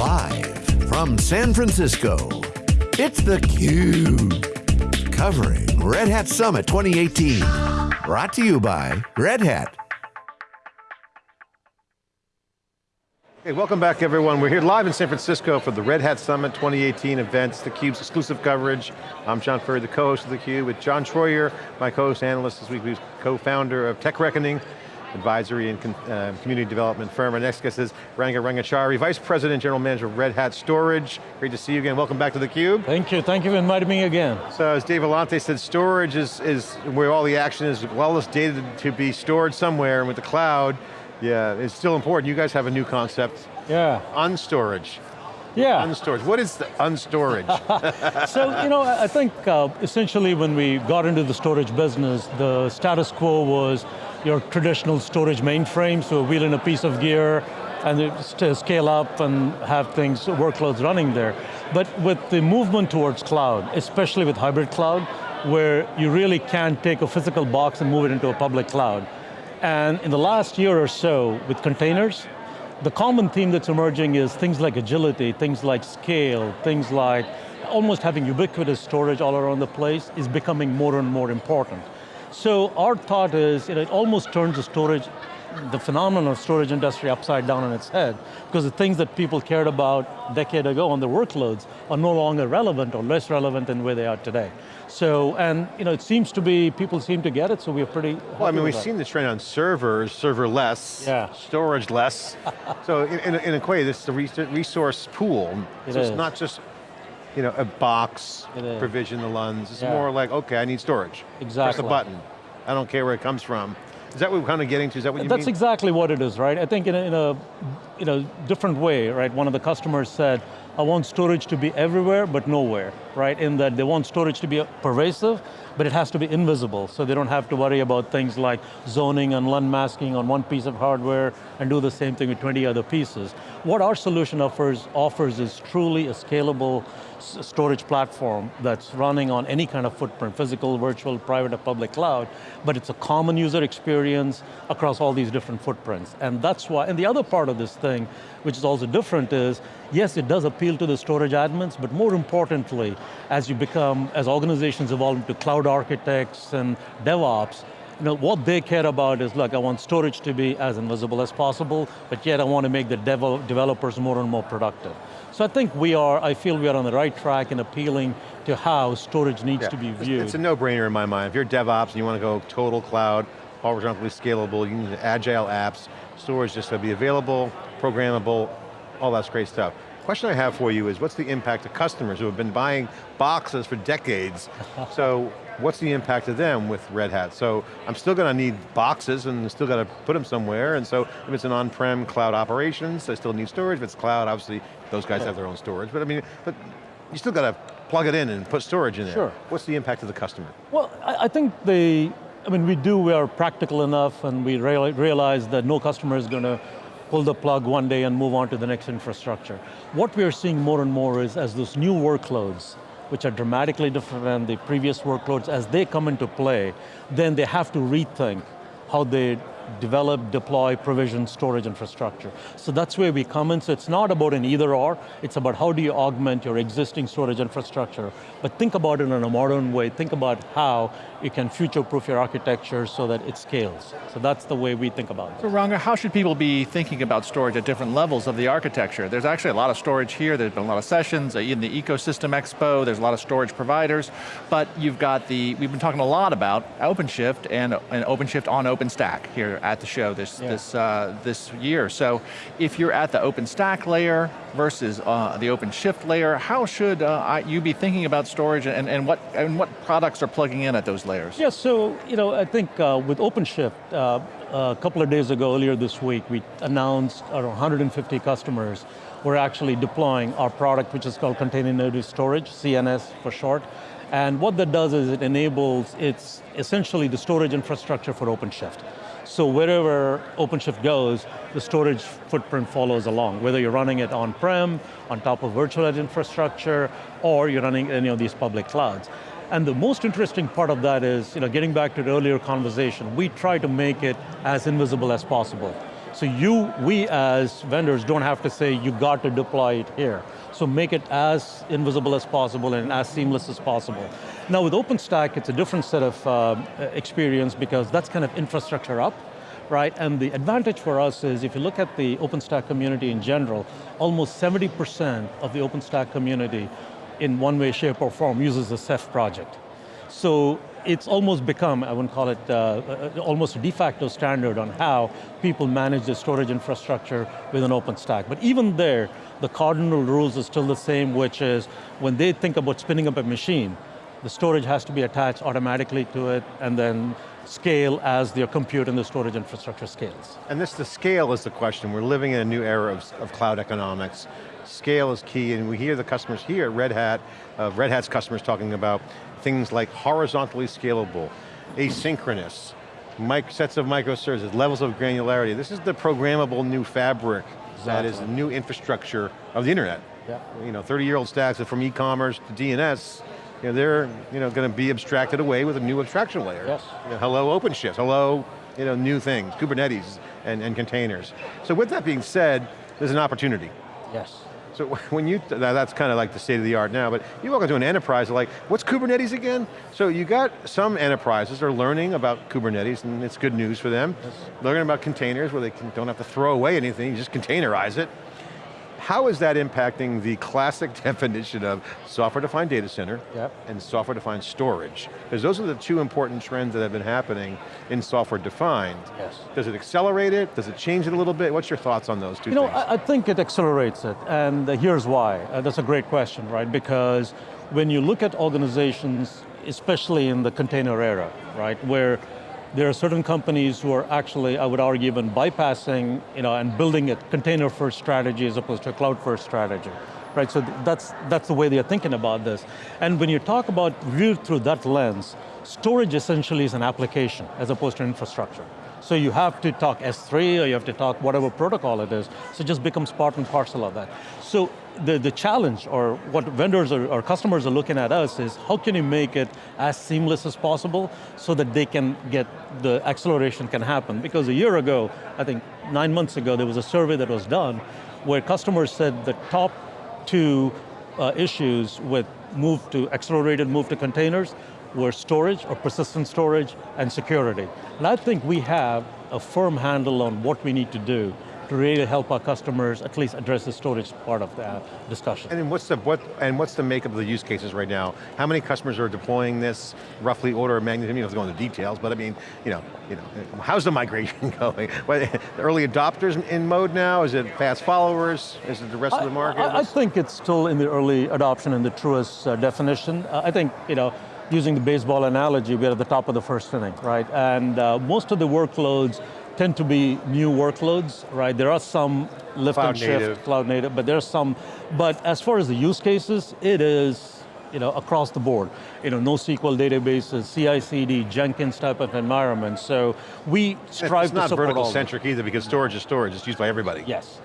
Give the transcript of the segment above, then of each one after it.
Live from San Francisco, it's theCUBE. Covering Red Hat Summit 2018. Brought to you by Red Hat. Hey, welcome back everyone. We're here live in San Francisco for the Red Hat Summit 2018 events, theCUBE's exclusive coverage. I'm John Furrier, the co-host of theCUBE with John Troyer, my co-host analyst this week, who's co-founder of Tech Reckoning, advisory and uh, community development firm. Our next guest is Ranga Rangachari, Vice President, General Manager of Red Hat Storage. Great to see you again, welcome back to theCUBE. Thank you, thank you for inviting me again. So as Dave Vellante said, storage is, is where all the action is, all this data to be stored somewhere, and with the cloud, yeah, it's still important. You guys have a new concept. Yeah. Unstorage. Yeah. Unstorage. What is the unstorage? so, you know, I think uh, essentially when we got into the storage business, the status quo was your traditional storage mainframe, so wheel in a piece of gear, and to scale up and have things, workloads running there. But with the movement towards cloud, especially with hybrid cloud, where you really can take a physical box and move it into a public cloud. And in the last year or so, with containers, the common theme that's emerging is things like agility, things like scale, things like almost having ubiquitous storage all around the place is becoming more and more important. So our thought is, you know, it almost turns the storage, the phenomenon of storage industry upside down on its head, because the things that people cared about a decade ago on the workloads are no longer relevant or less relevant than where they are today. So, and you know, it seems to be, people seem to get it, so we're pretty Well, I mean, we've seen this trend on servers, serverless, yeah. storage less. so in, in, in, a way, this is a resource pool. It so is. it's not just you know, a box, provision the LUNs. It's yeah. more like, okay, I need storage. Exactly. Press a button. I don't care where it comes from. Is that what we're kind of getting to? Is that what you That's mean? exactly what it is, right? I think in a, in a in a different way, right? One of the customers said, I want storage to be everywhere, but nowhere, right? In that they want storage to be pervasive, but it has to be invisible, so they don't have to worry about things like zoning and LUN masking on one piece of hardware and do the same thing with 20 other pieces. What our solution offers, offers is truly a scalable storage platform that's running on any kind of footprint, physical, virtual, private, or public cloud, but it's a common user experience across all these different footprints. And that's why, and the other part of this thing, which is also different is, yes, it does appeal to the storage admins, but more importantly, as you become, as organizations evolve into cloud architects and DevOps, you know, what they care about is, look, I want storage to be as invisible as possible, but yet I want to make the dev developers more and more productive. So I think we are, I feel we are on the right track in appealing to how storage needs yeah. to be viewed. It's a no-brainer in my mind. If you're DevOps and you want to go total cloud, horizontally scalable, you need agile apps, storage just to be available, programmable, all that's great stuff. Question I have for you is, what's the impact of customers who have been buying boxes for decades? so what's the impact of them with Red Hat? So I'm still going to need boxes and still got to put them somewhere, and so if it's an on-prem cloud operations, I still need storage. If it's cloud, obviously those guys have their own storage, but I mean, but you still got to plug it in and put storage in there. Sure. What's the impact of the customer? Well, I, I think the, I mean, we do, we are practical enough and we realize that no customer is going to pull the plug one day and move on to the next infrastructure. What we are seeing more and more is as those new workloads, which are dramatically different than the previous workloads, as they come into play, then they have to rethink how they develop, deploy, provision, storage infrastructure. So that's where we come in, so it's not about an either or, it's about how do you augment your existing storage infrastructure, but think about it in a modern way, think about how you can future-proof your architecture so that it scales. So that's the way we think about it. So Ranga, how should people be thinking about storage at different levels of the architecture? There's actually a lot of storage here, there's been a lot of sessions, uh, in the Ecosystem Expo, there's a lot of storage providers, but you've got the, we've been talking a lot about OpenShift and, and OpenShift on OpenStack here at the show this, yeah. this, uh, this year. So if you're at the OpenStack layer versus uh, the OpenShift layer, how should uh, you be thinking about storage and, and, what, and what products are plugging in at those layers? Yeah, so you know, I think uh, with OpenShift, uh, a couple of days ago, earlier this week, we announced around 150 customers were actually deploying our product, which is called Container Native Storage, CNS for short. And what that does is it enables, it's essentially the storage infrastructure for OpenShift. So wherever OpenShift goes, the storage footprint follows along, whether you're running it on-prem, on top of virtual edge infrastructure, or you're running any of these public clouds. And the most interesting part of that is, you know, getting back to the earlier conversation, we try to make it as invisible as possible. So you, we as vendors don't have to say you got to deploy it here. So make it as invisible as possible and as seamless as possible. Now with OpenStack, it's a different set of uh, experience because that's kind of infrastructure up, right? And the advantage for us is if you look at the OpenStack community in general, almost 70% of the OpenStack community in one way, shape, or form uses the Ceph project. So it's almost become, I wouldn't call it, uh, uh, almost a de facto standard on how people manage their storage infrastructure with an OpenStack. But even there, the cardinal rules are still the same, which is when they think about spinning up a machine, the storage has to be attached automatically to it and then scale as their compute and the storage infrastructure scales. And this, the scale is the question. We're living in a new era of, of cloud economics. Scale is key, and we hear the customers here Red Hat, uh, Red Hat's customers talking about things like horizontally scalable, asynchronous, sets of microservices, levels of granularity. This is the programmable new fabric exactly. that is the new infrastructure of the internet. Yeah. You know, 30 year old stacks from e-commerce to DNS, you know, they're you know, going to be abstracted away with a new abstraction layer. Yes. You know, hello OpenShift, hello you know, new things, Kubernetes and, and containers. So with that being said, there's an opportunity. Yes. So when you, that's kind of like the state of the art now, but you walk into an enterprise, like, what's Kubernetes again? So you got some enterprises are learning about Kubernetes, and it's good news for them. Yes. Learning about containers where they can, don't have to throw away anything, you just containerize it. How is that impacting the classic definition of software-defined data center yep. and software-defined storage? Because those are the two important trends that have been happening in software-defined. Yes. Does it accelerate it? Does it change it a little bit? What's your thoughts on those two you know. I, I think it accelerates it, and here's why. Uh, that's a great question, right? Because when you look at organizations, especially in the container era, right, where there are certain companies who are actually, I would argue, even bypassing you know, and building a container-first strategy as opposed to a cloud-first strategy. Right, so that's, that's the way they're thinking about this. And when you talk about viewed through that lens, storage essentially is an application as opposed to infrastructure. So you have to talk S3 or you have to talk whatever protocol it is, so it just becomes part and parcel of that. So the, the challenge or what vendors or, or customers are looking at us is how can you make it as seamless as possible so that they can get, the acceleration can happen. Because a year ago, I think nine months ago, there was a survey that was done where customers said the top two uh, issues with move to accelerated move to containers were storage or persistent storage and security. And I think we have a firm handle on what we need to do to really help our customers at least address the storage part of the discussion. And what's the what and what's the makeup of the use cases right now? How many customers are deploying this? Roughly order of magnitude. You don't have to go into details, but I mean, you know, you know, how's the migration going? early adopters in mode now? Is it fast followers? Is it the rest I, of the market? I, I, think it's still in the early adoption in the truest uh, definition. Uh, I think you know using the baseball analogy, we're at the top of the first inning, right? And uh, most of the workloads tend to be new workloads, right? There are some lift cloud and shift, native. cloud native, but there's some, but as far as the use cases, it is you know, across the board. You know, NoSQL databases, CI/CD, Jenkins type of environment. So we strive to support all. It's not vertical centric either because storage is storage, it's used by everybody. Yes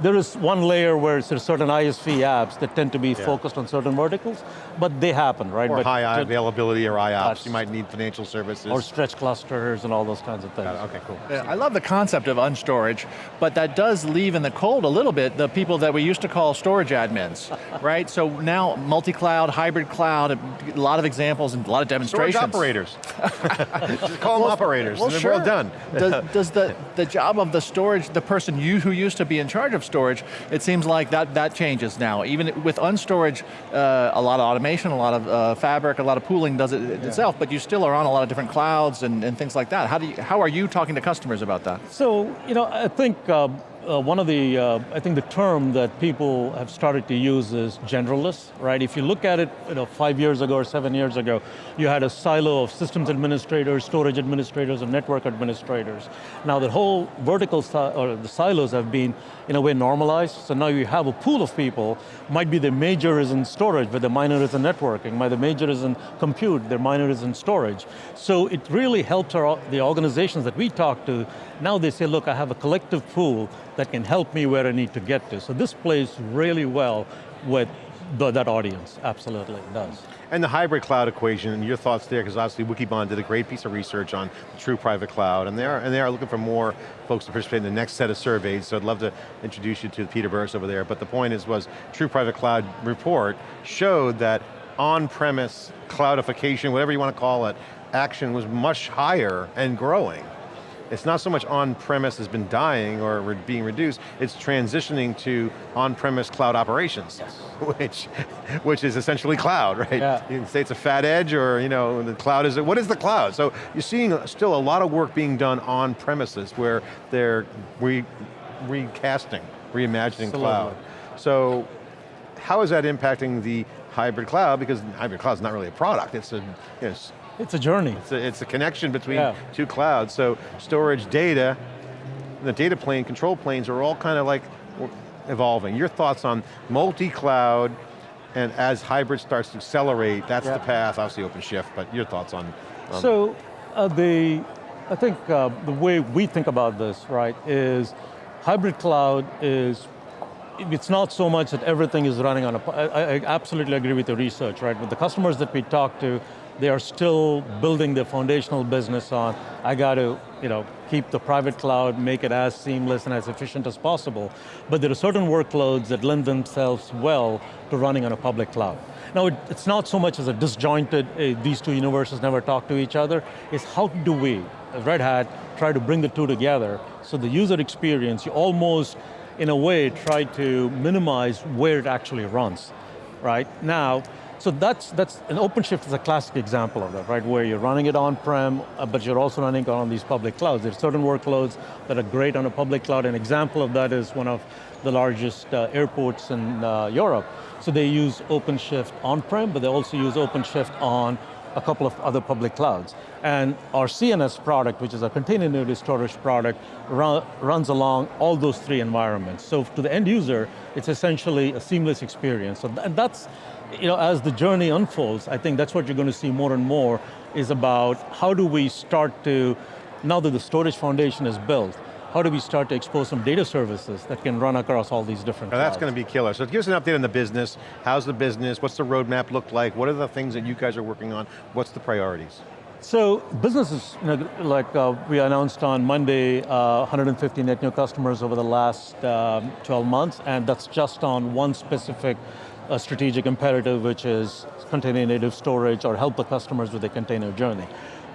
there is one layer where there's certain ISV apps that tend to be yeah. focused on certain verticals, but they happen, right? Or but high availability or IOPS, you might need financial services. Or stretch clusters and all those kinds of things. Okay, cool. Yeah, I love the concept of unstorage, but that does leave in the cold a little bit the people that we used to call storage admins, right? So now multi-cloud, hybrid cloud, a lot of examples and a lot of demonstrations. Storage operators. Just call well, them operators, well, and sure. well done. does, does the, the job of the storage, the person you who used to be in charge of storage, it seems like that, that changes now. Even with unstorage, uh, a lot of automation, a lot of uh, fabric, a lot of pooling does it yeah. itself, but you still are on a lot of different clouds and, and things like that. How, do you, how are you talking to customers about that? So, you know, I think uh, uh, one of the, uh, I think the term that people have started to use is generalist, right? If you look at it you know, five years ago or seven years ago, you had a silo of systems administrators, storage administrators, and network administrators. Now the whole vertical, or the silos have been, in a way, normalized, so now you have a pool of people, might be the major is in storage, but the minor is in networking, might the major is in compute, their minor is in storage. So it really helps our, the organizations that we talk to, now they say, look, I have a collective pool that can help me where I need to get to. So this plays really well with the, that audience, absolutely, it does. And the hybrid cloud equation, and your thoughts there, because obviously Wikibon did a great piece of research on the true private cloud, and they are, and they are looking for more folks to participate in the next set of surveys, so I'd love to introduce you to Peter Burris over there, but the point is, was True Private Cloud report showed that on-premise cloudification, whatever you want to call it, action was much higher and growing. It's not so much on-premise has been dying or re being reduced, it's transitioning to on-premise cloud operations, yes. which, which is essentially cloud, right? Yeah. You can say it's a fat edge or you know, the cloud is, what is the cloud? So you're seeing still a lot of work being done on premises where they're re, recasting, reimagining Absolutely. cloud. So how is that impacting the hybrid cloud? Because hybrid cloud is not really a product, it's a, you know, it's, a journey. it's a, it's a connection between Yeah. two clouds. So storage data, the data plane, control planes are all kind of like evolving. Your thoughts on multi-cloud and as hybrid starts to accelerate, that's Yeah. the path, obviously OpenShift, but your thoughts on, on So uh, the, I think uh, the way we think about this, right, is hybrid cloud is, it's not so much that everything is running on a, I, I absolutely agree with the research, right? With the customers that we talk to, they are still building their foundational business on, I got to you know, keep the private cloud, make it as seamless and as efficient as possible. But there are certain workloads that lend themselves well to running on a public cloud. Now, it, it's not so much as a disjointed, uh, these two universes never talk to each other, it's how do we, as Red Hat, try to bring the two together so the user experience, you almost, in a way, try to minimize where it actually runs, right? Now, so that's, that's, an OpenShift is a classic example of that, right? Where you're running it on-prem, uh, but you're also running it on these public clouds. There's certain workloads that are great on a public cloud. An example of that is one of the largest uh, airports in uh, Europe. So they use OpenShift on-prem, but they also use OpenShift on a couple of other public clouds. And our CNS product, which is a container native storage product, run, runs along all those three environments. So to the end user, it's essentially a seamless experience. So th that's, you know, as the journey unfolds, I think that's what you're going to see more and more, is about how do we start to, now that the storage foundation is built, how do we start to expose some data services that can run across all these different Now that's going to be killer. So give us an update on the business. How's the business? What's the roadmap look like? What are the things that you guys are working on? What's the priorities? So businesses, you know, like uh, we announced on Monday, uh, 150 net new customers over the last um, 12 months, and that's just on one specific uh, strategic imperative, which is container native storage or help the customers with the container journey.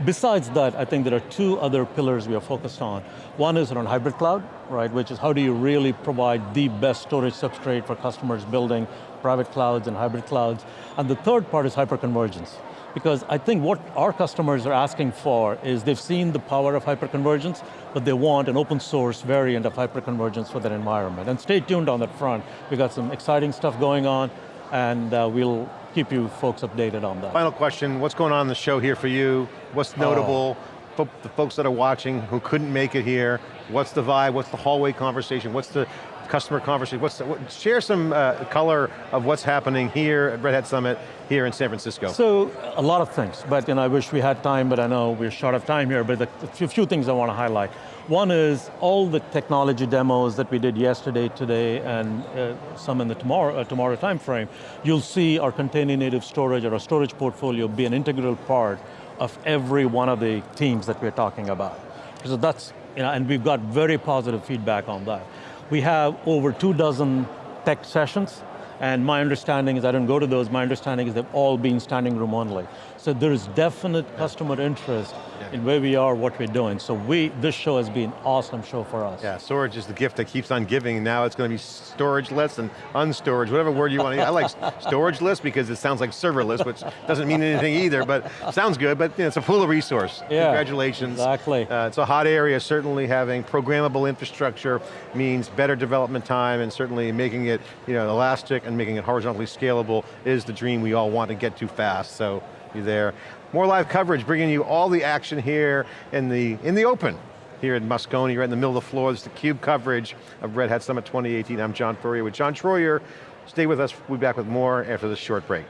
Besides that, I think there are two other pillars we are focused on. One is around hybrid cloud, right, which is how do you really provide the best storage substrate for customers building private clouds and hybrid clouds. And the third part is hyperconvergence. Because I think what our customers are asking for is they've seen the power of hyperconvergence, but they want an open source variant of hyperconvergence for their environment. And stay tuned on that front. We've got some exciting stuff going on, and uh, we'll keep you folks updated on that. Final question, what's going on in the show here for you? What's oh. notable? Fo- The folks that are watching who couldn't make it here, what's the vibe, what's the hallway conversation, what's the customer conversation, what's what, share some uh, color of what's happening here at Red Hat Summit, here in San Francisco. So, a lot of things, but I wish we had time, but I know we're short of time here, but a few, few things I want to highlight. One is all the technology demos that we did yesterday, today, and uh, some in the tomorrow, uh, tomorrow time frame, you'll see our container native storage or our storage portfolio be an integral part of every one of the teams that we're talking about. So that's, you know, and we've got very positive feedback on that. We have over two dozen tech sessions, and my understanding is, I don't go to those, my understanding is they've all been standing room only. So there is definite customer interest in where we are, what we're doing. So we, this show has been an awesome show for us. Yeah, storage is the gift that keeps on giving, now it's going to be storage-less and unstorage, whatever word you want to use. I like storage-less because it sounds like serverless, which doesn't mean anything either, but sounds good, but you know, it's a pool of resource. Yeah, Congratulations. exactly. Uh, it's a hot area, certainly having programmable infrastructure means better development time and certainly making it you know, elastic and making it horizontally scalable is the dream we all want to get to fast, so you're there. More live coverage, bringing you all the action here in the, in the open here in Moscone, right in the middle of the floor. This is the CUBE coverage of Red Hat Summit 2018. I'm John Furrier with John Troyer. Stay with us, we'll be back with more after this short break.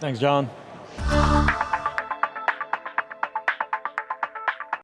Thanks, John.